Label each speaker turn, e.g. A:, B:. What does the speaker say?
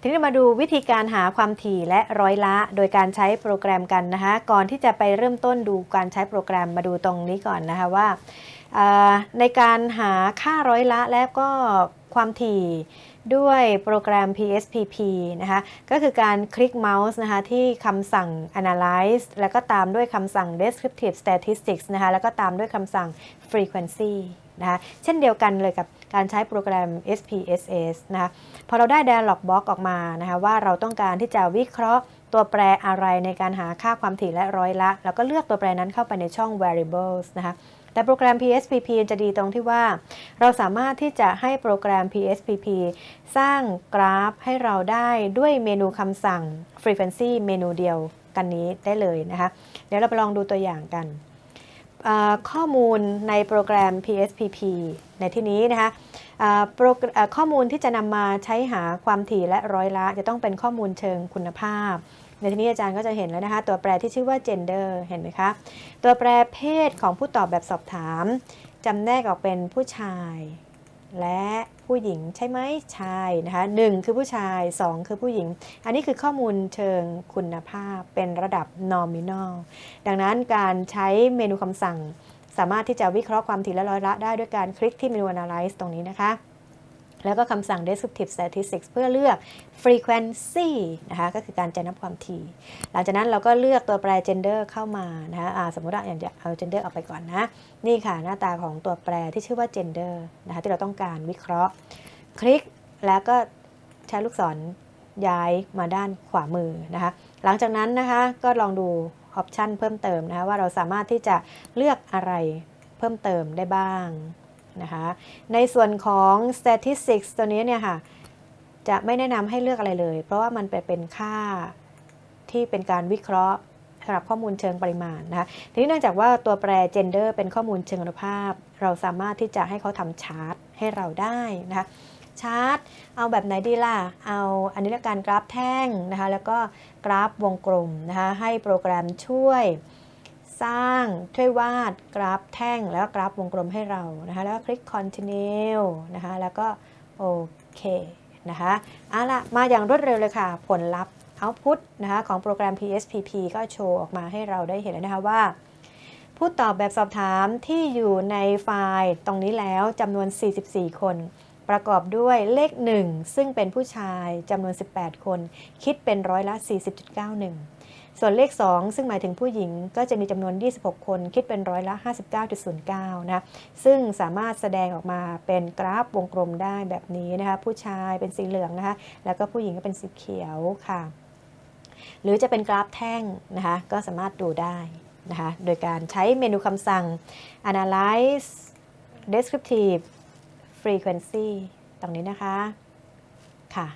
A: ทีนี้มาดูวิธีการหาความถี่และร้อยละโดยการใช้โปรแกรมกันนะคะก่อนที่จะไปเริ่มต้นดูการใช้โปรแกรมมาดูตรงนี้ก่อนนะคะว่าในการหาค่าร้อยละและก็ ความถี่ด้วยโปรแกรม PSPP นะคะ ก็คือการคลิกเมาส์นะคะที่คำสั่ง analyze แล้วก็ตามด้วยคำสั่ง descriptive statistics นะคะ แล้วก็ตามด้วยคำสั่ง frequency นะคะเช่นเดียวกันเลยกับการใช้โปรแกรม SPSS นะคะ พอเราได้ dialog box ออกมานะคะว่าเราต้องการที่จะวิเคราะห์ ตัวแปรอะไรในการหาค่าความถี่และร้อยละ แล้วก็เลือกตัวแปรนั้นเข้าไปในช่อง variables นะคะแต่โปรแกรม PSPP จะดีตรงที่ว่า เราสามารถที่จะให้โปรแกรม PSPP สร้างกราฟให้เราได้ด้วยเมนูคำสั่ง frequency เมนูเดียวกันนี้ได้เลยนะคะ เดี๋ยวเราไปลองดูตัวอย่างกัน ข้อมูลในโปรแกรม PSPP ในที่นี้นะคะข้อมูลที่จะนำมาใช้หาความถี่และร้อยละ จะต้องเป็นข้อมูลเชิงคุณภาพ ในที่นี้อาจารย์ก็จะเห็นแล้วนะคะ ตัวแปรที่ชื่อว่า gender เห็นไหมคะ ตัวแปรเพศของผู้ตอบแบบสอบถามจำแนกออกเป็นผู้ชาย และ ผู้หญิงใช่ไหมใช่นะคะหนึ่งคือผู้ชาย 2 คือผู้หญิง อันนี้คือข้อมูลเชิงคุณภาพเป็นระดับ nominal ดังนั้นการใช้เมนูคำสั่ง สามารถที่จะวิเคราะห์ความถี่และร้อยละได้ด้วยการคลิกที่เมนู analyze ตรงนี้นะคะ แล้วก็คำสั่ง descriptive statistics เพื่อเลือก frequency นะคะ ก็คือการจะนับความถี่ หลังจากนั้นเราก็เลือกตัวแปร gender เข้ามานะคะอ่าสมมติว่าอย่างจะเอา gender ออกไปก่อนนะ นี่ค่ะหน้าตาของตัวแปรที่ชื่อว่า gender นะคะที่เราต้องการวิเคราะห์ คลิกแล้วก็ใช้ลูกศรย้ายมาด้านขวามือนะคะ หลังจากนั้นนะคะก็ลองดูออปชันเพิ่มเติมนะคะว่าเราสามารถที่จะเลือกอะไรเพิ่มเติมได้บ้าง นะคะ ในส่วนของ statistics ตัวนี้เนี่ยค่ะ จะไม่แนะนำให้เลือกอะไรเลย เพราะว่ามันไปเป็นค่าที่เป็นการวิเคราะห์สำหรับข้อมูลเชิงปริมาณนะคะทีนี้เนื่องจากว่าตัวแปร gender เป็นข้อมูลเชิงคุณภาพ เราสามารถที่จะให้เขาทำชาร์ตให้เราได้นะคะชาร์ตเอาแบบไหนดีล่ะ เอาอันนี้ละการกราฟแท่งนะคะ แล้วก็กราฟวงกลมนะคะ ให้โปรแกรมช่วย สร้างช่วยวาดกราฟแท่งแล้วกราฟวงกลมให้เรานะคะ แล้วคลิก continue นะคะ แล้วก็โอเคนะคะเอาละมาอย่างรวดเร็วเลยค่ะ ผลลัพธ์ output นะคะของโปรแกรม PSPP ก็โชว์ออกมาให้เราได้เห็นแล้วนะคะว่า ผู้ตอบแบบสอบถามที่อยู่ในไฟล์ตรงนี้แล้วจำนวน 44 คน ประกอบด้วยเลข 1 ซึ่งเป็นผู้ชายจำนวน 18 คน คิดเป็นร้อยละ 40.91 ส่วนเลข 2 ซึ่งหมายถึงผู้หญิงก็จะมีจำนวน 26 คน คิดเป็นร้อยละ 59.09 นะ ซึ่งสามารถแสดงออกมาเป็นกราฟวงกลมได้แบบนี้นะคะ ผู้ชายเป็นสีเหลืองนะคะ แล้วก็ผู้หญิงก็เป็นสีเขียวค่ะ หรือจะเป็นกราฟแท่งนะคะ ก็สามารถดูได้นะคะ โดยการใช้เมนูคำสั่ง analyze descriptive frequency ตรงนี้นะคะ ค่ะ